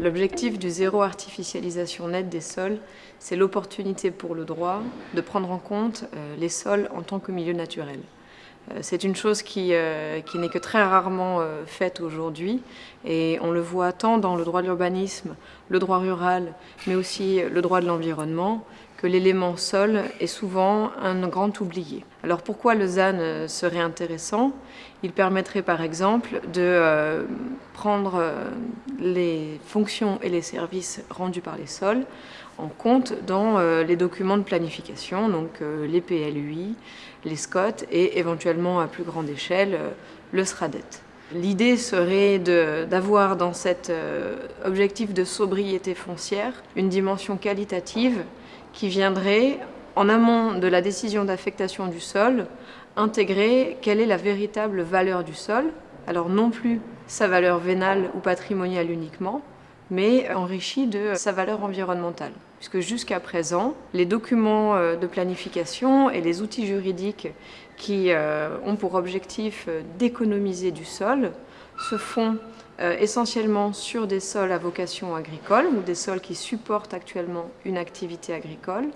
L'objectif du zéro artificialisation nette des sols, c'est l'opportunité pour le droit de prendre en compte euh, les sols en tant que milieu naturel. Euh, c'est une chose qui, euh, qui n'est que très rarement faite aujourd'hui et on le voit tant dans le droit de l'urbanisme, le droit rural, mais aussi le droit de l'environnement, que l'élément sol est souvent un grand oublié. Alors pourquoi le ZAN serait intéressant? Il permettrait par exemple de prendre les fonctions et les services rendus par les sols en compte dans euh, les documents de planification, donc euh, les PLUI, les SCOT et éventuellement à plus grande échelle euh, le SRADET. L'idée serait d'avoir dans cet objectif de sobriété foncière une dimension qualitative qui viendrait, en amont de la décision d'affectation du sol, intégrer quelle est la véritable valeur du sol, alors non plus sa valeur vénale ou patrimoniale uniquement, mais enrichi de sa valeur environnementale. Puisque jusqu'à présent, les documents euh, de planification et les outils juridiques qui euh, ont pour objectif euh, d'économiser du sol se font essentiellement sur des sols à vocation agricole ou des sols qui supportent actuellement une activité agricole,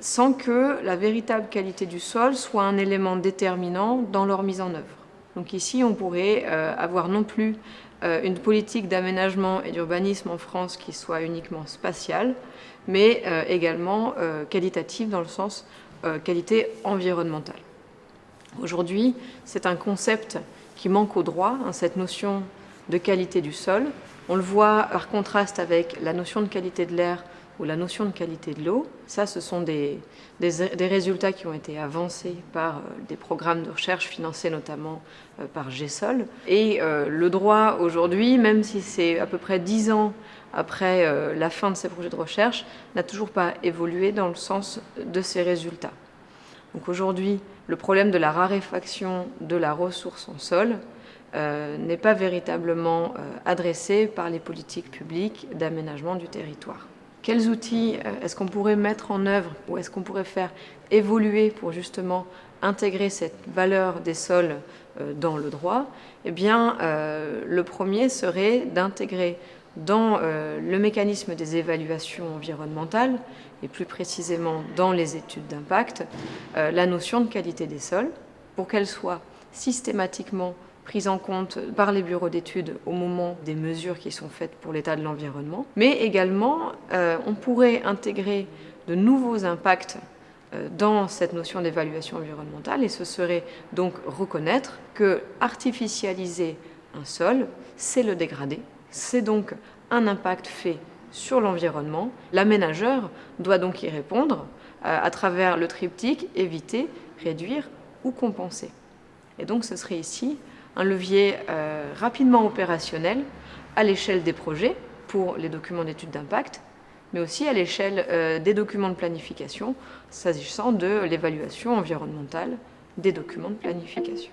sans que la véritable qualité du sol soit un élément déterminant dans leur mise en œuvre. Donc ici, on pourrait avoir non plus une politique d'aménagement et d'urbanisme en France qui soit uniquement spatiale, mais euh, également euh, qualitative dans le sens qualité environnementale. Aujourd'hui, c'est un concept qui manque au droit, hein, cette notion de qualité du sol. On le voit par contraste avec la notion de qualité de l'air ou la notion de qualité de l'eau. Ça, ce sont des, résultats qui ont été avancés par euh, des programmes de recherche financés notamment euh, par GESOL. Et euh, le droit aujourd'hui, même si c'est à peu près dix ans après la fin de ces projets de recherche, n'a toujours pas évolué dans le sens de ces résultats. Donc aujourd'hui, le problème de la raréfaction de la ressource en sol n'est pas véritablement adressé par les politiques publiques d'aménagement du territoire. Quels outils euh, est-ce qu'on pourrait mettre en œuvre ou est-ce qu'on pourrait faire évoluer pour justement intégrer cette valeur des sols euh, dans le droit? Eh bien, euh, le premier serait d'intégrer dans le mécanisme des évaluations environnementales, et plus précisément dans les études d'impact, la notion de qualité des sols, pour qu'elle soit systématiquement prise en compte par les bureaux d'études au moment des mesures qui sont faites pour l'état de l'environnement. Mais également, euh, on pourrait intégrer de nouveaux impacts euh, dans cette notion d'évaluation environnementale et ce serait donc reconnaître que artificialiser un sol, c'est le dégrader. C'est donc un impact fait sur l'environnement. L'aménageur doit donc y répondre euh, à travers le triptyque éviter, réduire ou compenser. Et donc ce serait ici un levier euh, rapidement opérationnel à l'échelle des projets pour les documents d'études d'impact, mais aussi à l'échelle euh, des documents de planification, s'agissant de l'évaluation environnementale des documents de planification.